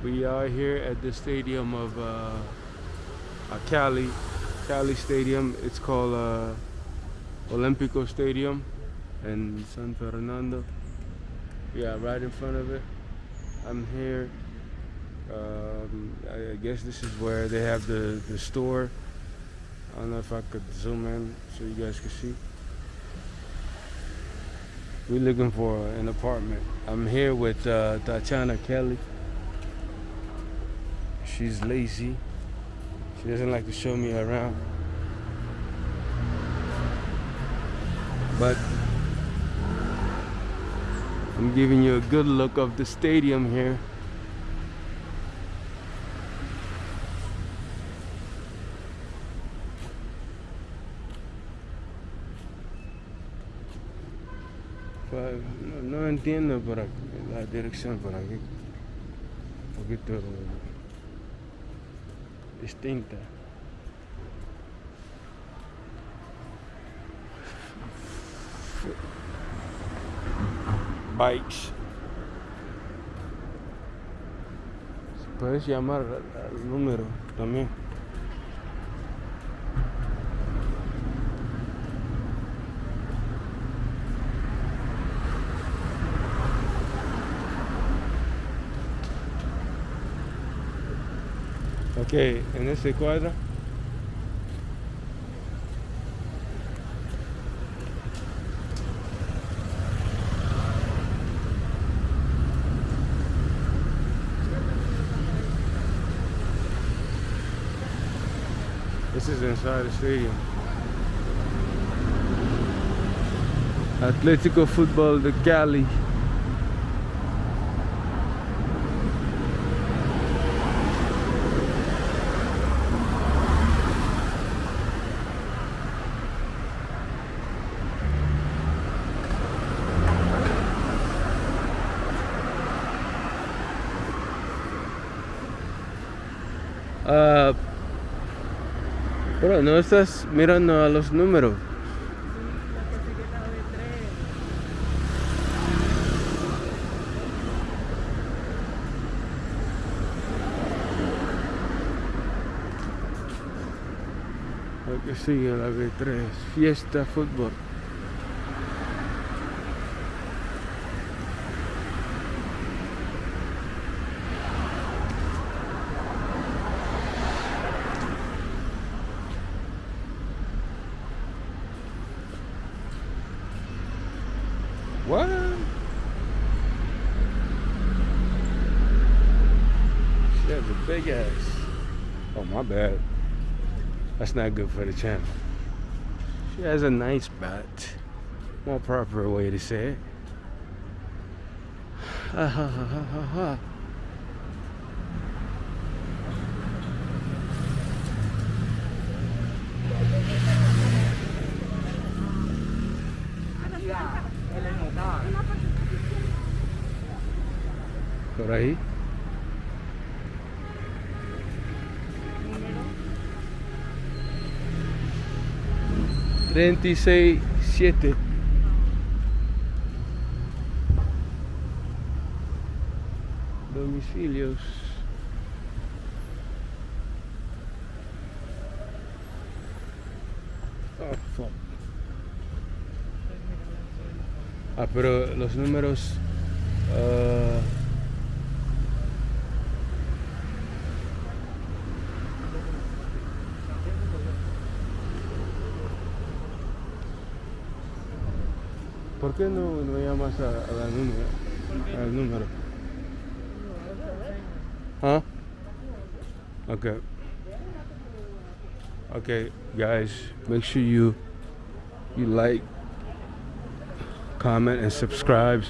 We are here at the stadium of uh, uh, Cali, Cali Stadium. It's called uh, Olympico Stadium in San Fernando. Yeah, right in front of it. I'm here. Um, I I guess this is where they have the, the store. I don't know if I could zoom in so you guys can see. We're looking for an apartment. I'm here with uh, Tatiana Kelly. She's lazy. She doesn't like to show me around. But I'm giving you a good look of the stadium here. Pa- No, no entiendo aquí, la dirección por aquí. Un poquito distinta. Bikes. Puedes llamar al, número también. Ok, en este cuadro. This is inside the stadium. Atletico Football de Cali. Ah, pero no estás mirando a los números. Que sigue la B3, fiesta fútbol. What? She has a big ass. Oh my bad. That's not good for the channel. She has a nice butt. More proper way to say it. Ha ha ha ha ha ha. Por ahí. Treinta y seis siete. Domicilios. Fuck. Ah, pero los números. ah, ¿Por qué no, no llamas a, a la número, al número? ¿Ah? Okay. Okay, guys, make sure you you like, comment, and subscribe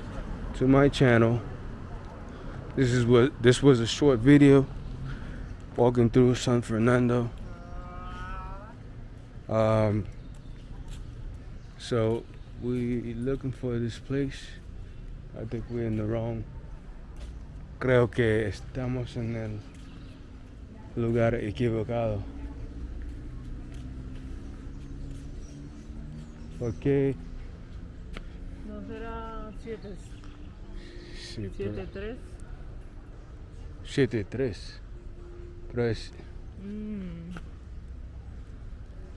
to my channel. This is what this was a short video walking through San Fernando. Um, so we looking for this place. I think we're in the wrong. Creo que estamos en el lugar equivocado. Porque ¿No será 7, sí, pero 7, 3? 7-3. Pero es, Mm.